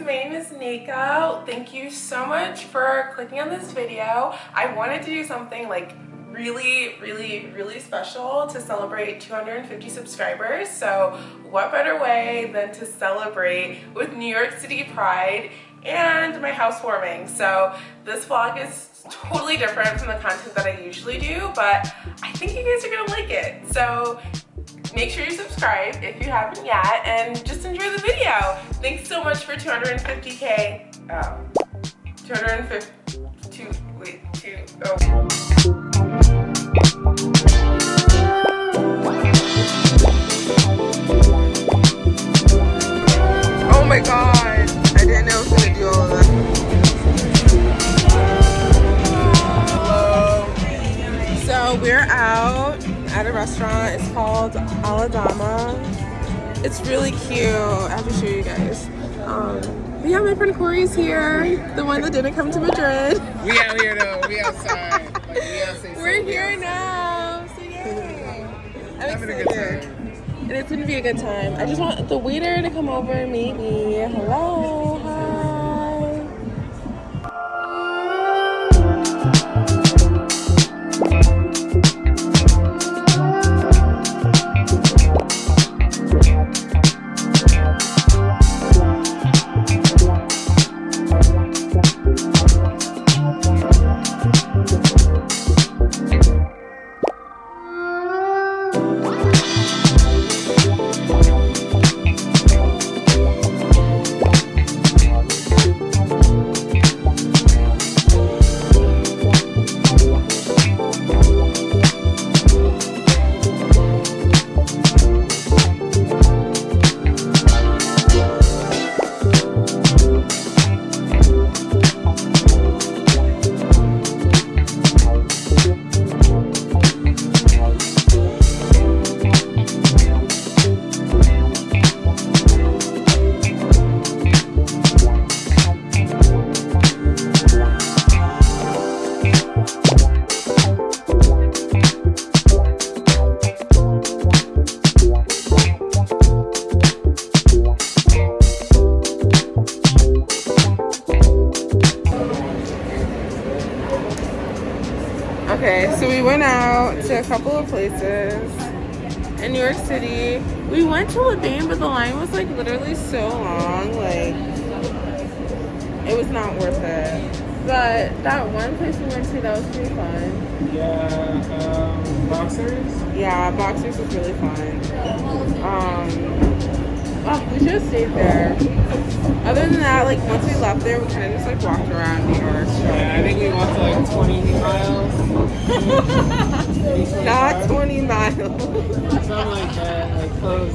my name is Nika. Thank you so much for clicking on this video. I wanted to do something like really, really, really special to celebrate 250 subscribers. So what better way than to celebrate with New York City Pride and my housewarming. So this vlog is totally different from the content that I usually do, but I think you guys are gonna like it. So make sure you subscribe if you haven't yet and just enjoy the video. Thanks so much for 250k. Oh, 250, um, two, wait, two. Oh restaurant. It's called Aladama. It's really cute. I have to show you guys. Um, but yeah, my friend Corey's here, the one that didn't come to Madrid. We out here though. We outside. Like, we outside. We're here now. So yay. I'm Having a good excited. time. And it's gonna be a good time. I just want the waiter to come over, maybe. Hello, Yeah. Um, boxers. Yeah, Boxers was really fun. Um, oh, we should have stayed there. Other than that, like once we left there, we kind of just like walked around New York. Yeah, I think we walked like 20 miles. Maybe 25. Not 20 miles. Something like that. Like close.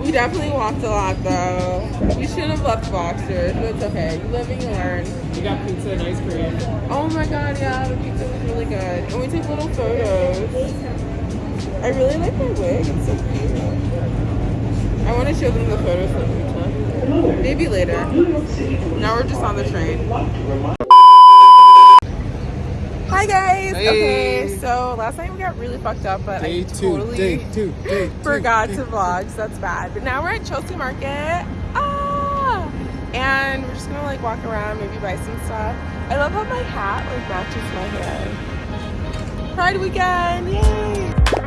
We definitely walked a lot though. We shouldn't have left Boxers, but it's okay. You live and you learn. We got pizza and ice cream. Oh my god, yeah, the pizza was really good. And we took little photos. I really like my wig, it's so cute. I want to show them the photos that we took. Maybe later. Now we're just on the train. Hi guys! Hey. Okay, so last night we got really fucked up, but I Day two. totally Day two. Day two. forgot day to vlog, so that's bad. But now we're at Chelsea Market. And we're just gonna like walk around, maybe buy some stuff. I love how my hat like matches my hair. Pride weekend! Yay!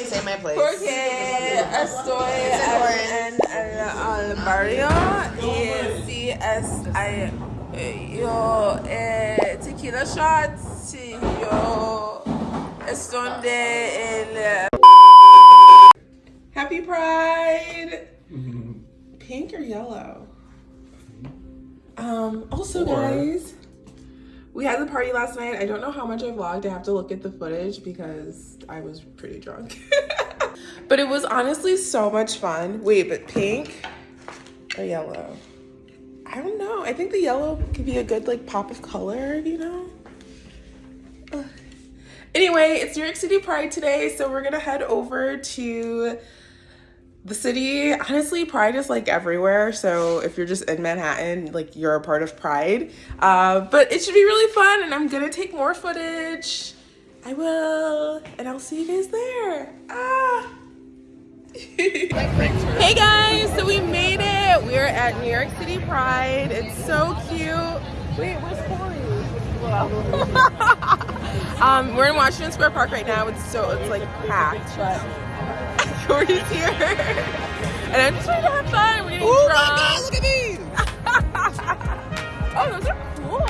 things in my place. Porque estoy en, el barrio y si es hay, yo eh, tequila shots, yo estoy de el eh, Happy Pride. Mm-hmm. Pink or yellow? Um. Also, guys we had the party last night. I don't know how much I vlogged. I have to look at the footage because I was pretty drunk. but it was honestly so much fun. Wait, but pink or yellow? I don't know. I think the yellow could be a good like pop of color, you know? Ugh. Anyway, it's New York City Pride today, so we're gonna head over to the city honestly pride is like everywhere. So if you're just in manhattan like you're a part of pride. Uh, but it should be really fun and i'm gonna take more footage. I will and i'll see you guys there. Ah. Hey guys so we made it. We're at new york city pride. It's so cute. Wait where's Corey? um we're in washington square park right now. It's so it's like packed. But Corey's here. And I'm just trying to have fun. We're getting Oh drunk. my god, look at these! oh, those are cool.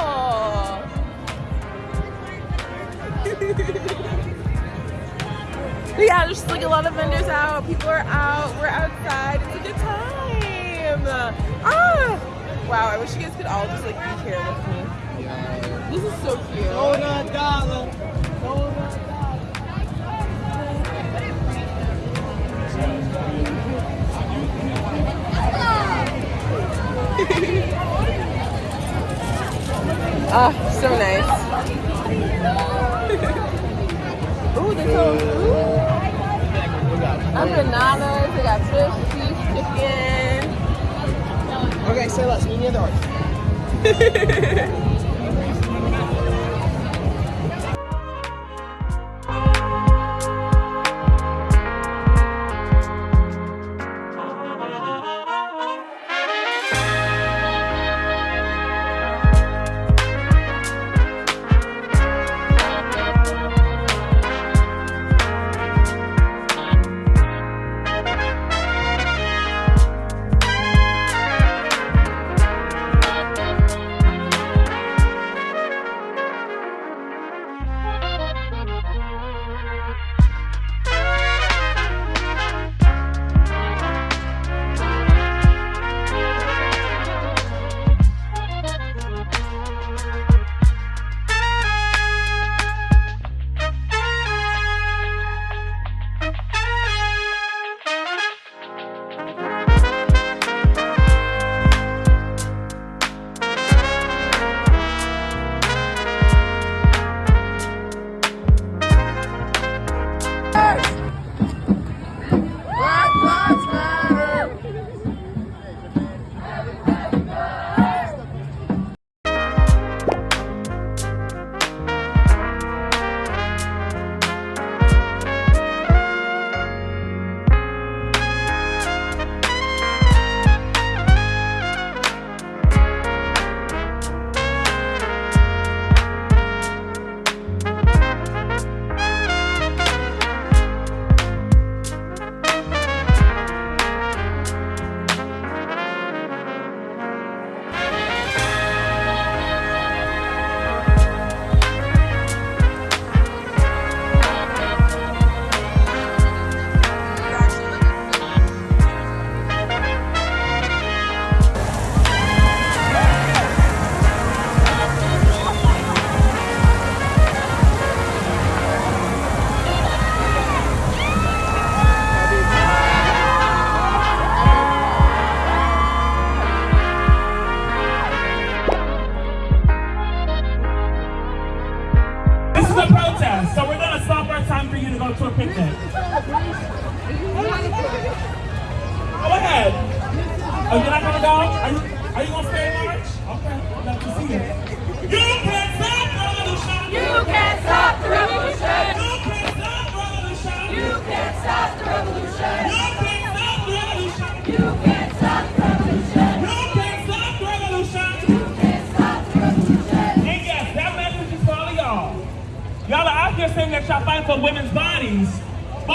yeah, there's just like a lot of vendors out. People are out. We're outside. It's a good time. Ah! Wow, I wish you guys could all just like be here with me. This is so cute. Ah, so nice. Ooh, they sold ooh. Empanadas, they got fish, cheese, chicken. Okay, say less. Me at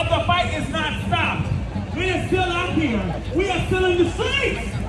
but the fight is not stopped. We are still out here. We are still in the streets.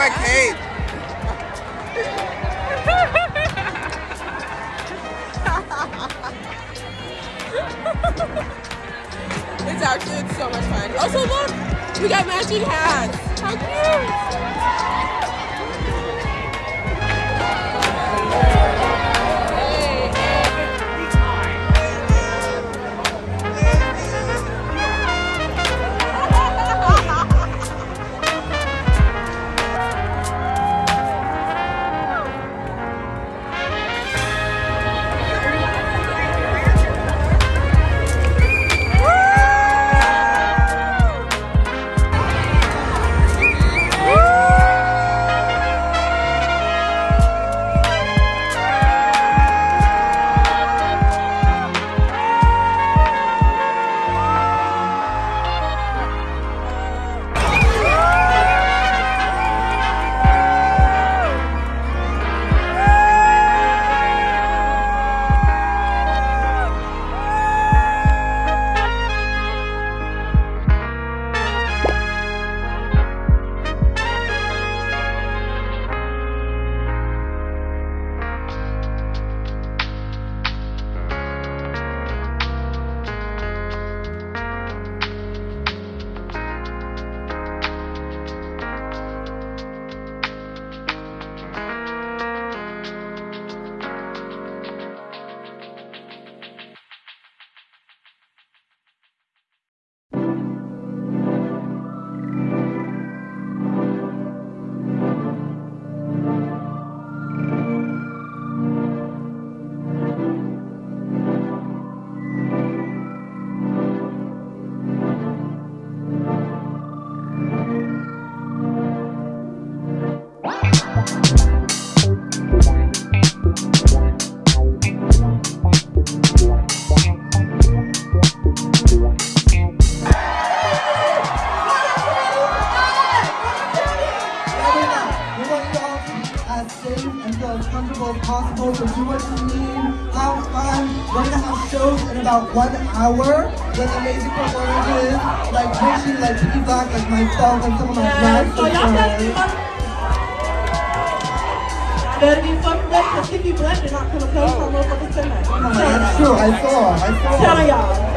my cape. it's actually it's so much fun. Also look, we got matching hats. How cute! Like P Black, like myself, and some of my drag So y'all better be sisters. fucking better be fucking ready because Kiki Black did not come and play some motherfuckers tonight. Oh my God, That's true. I saw. I saw. Telling y'all. Well,